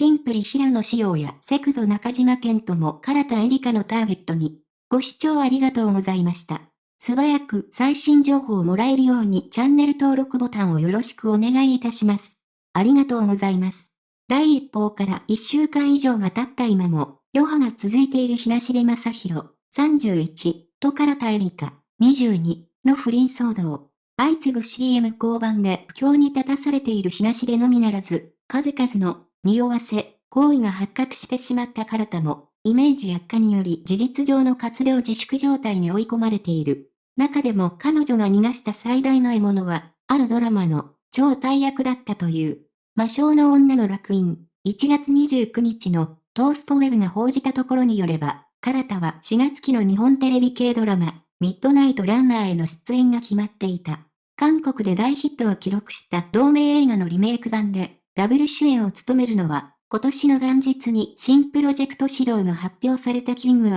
キンプリ平野紫耀やセクゾ中島健とも唐田エリカのターゲットに。ご視聴ありがとうございました。素早く最新情報をもらえるようにチャンネル登録ボタンをよろしくお願いいたします。ありがとうございます。第一報から1週間以上が経った今も、余波が続いている東出正宏、31、と唐田エリカ、22、の不倫騒動。相次ぐ CM 交番で不況に立たされている東出のみならず、数々の匂わせ、行為が発覚してしまった唐田も、イメージ悪化により事実上の活動自粛状態に追い込まれている。中でも彼女が逃がした最大の獲物は、あるドラマの超大役だったという。魔性の女の楽園、1月29日のトースポウェブが報じたところによれば、唐田は4月期の日本テレビ系ドラマ、ミッドナイトランナーへの出演が決まっていた。韓国で大ヒットを記録した同名映画のリメイク版で、ダブル主演を務めるのは、今年の元日に新プロジェクト始動が発表されたキング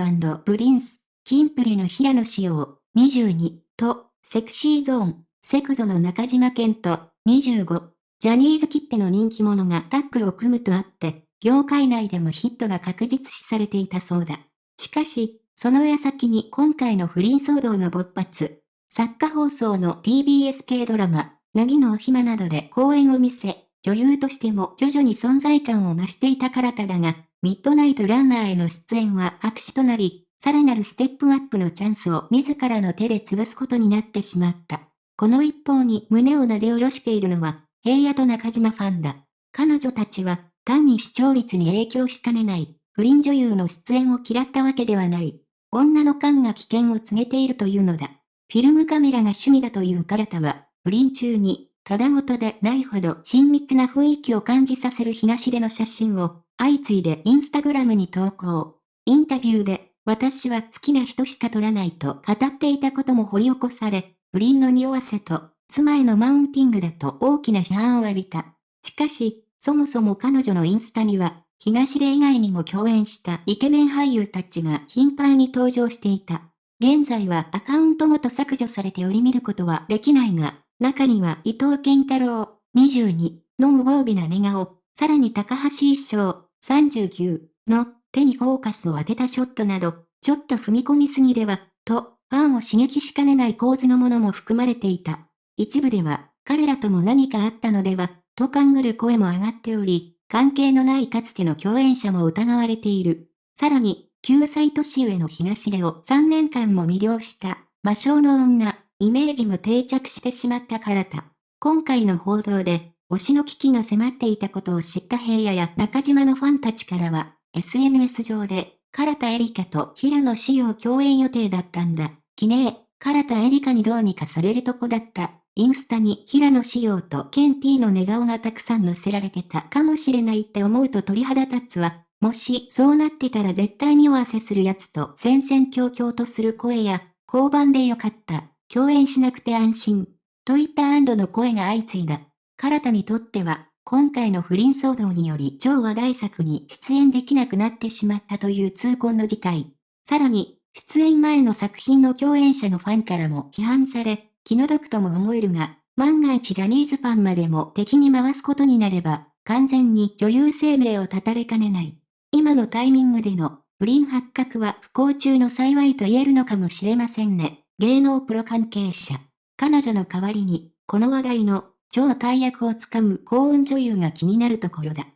プリンス、キンプリの平野紫耀、22と、セクシーゾーン、セクゾの中島健人、25、ジャニーズきっての人気者がタッグを組むとあって、業界内でもヒットが確実視されていたそうだ。しかし、その矢先に今回の不倫騒動の勃発、作家放送の TBS 系ドラマ、脱ぎのお暇などで公演を見せ、女優としても徐々に存在感を増していたからただが、ミッドナイトランナーへの出演は白紙となり、さらなるステップアップのチャンスを自らの手で潰すことになってしまった。この一方に胸を撫で下ろしているのは、平野と中島ファンだ。彼女たちは、単に視聴率に影響しかねない、不倫女優の出演を嫌ったわけではない。女の勘が危険を告げているというのだ。フィルムカメラが趣味だという彼方は、不倫中に、ただごとでないほど親密な雰囲気を感じさせる東出の写真を、相次いでインスタグラムに投稿。インタビューで、私は好きな人しか撮らないと語っていたことも掘り起こされ、不倫の匂わせと、妻へのマウンティングだと大きな批判を浴びた。しかし、そもそも彼女のインスタには、東出以外にも共演したイケメン俳優たちが頻繁に登場していた。現在はアカウントごと削除されており見ることはできないが、中には伊藤健太郎、22の無防備な寝顔、さらに高橋一生、39の手にフォーカスを当てたショットなど、ちょっと踏み込みすぎでは、と、ファンを刺激しかねない構図のものも含まれていた。一部では、彼らとも何かあったのでは、と勘ぐる声も上がっており、関係のないかつての共演者も疑われている。さらに、9歳年上の東出を3年間も魅了した魔性の女、イメージも定着してしまったからだ。今回の報道で、推しの危機が迫っていたことを知った平野や中島のファンたちからは、SNS 上で、唐田エリカと平野紫耀共演予定だったんだ。記念、唐田エリカにどうにかされるとこだった。インスタに平野紫耀とケンティの寝顔がたくさん載せられてたかもしれないって思うと鳥肌立つわ。もしそうなってたら絶対におわせするやつと戦々恐々とする声や、交番でよかった、共演しなくて安心、といった安堵の声が相次いだ。唐田にとっては、今回の不倫騒動により超話題作に出演できなくなってしまったという痛恨の事態。さらに、出演前の作品の共演者のファンからも批判され、気の毒とも思えるが、万が一ジャニーズファンまでも敵に回すことになれば、完全に女優生命を絶たれかねない。今のタイミングでの不倫発覚は不幸中の幸いと言えるのかもしれませんね。芸能プロ関係者。彼女の代わりに、この話題の超大役をつかむ幸運女優が気になるところだ。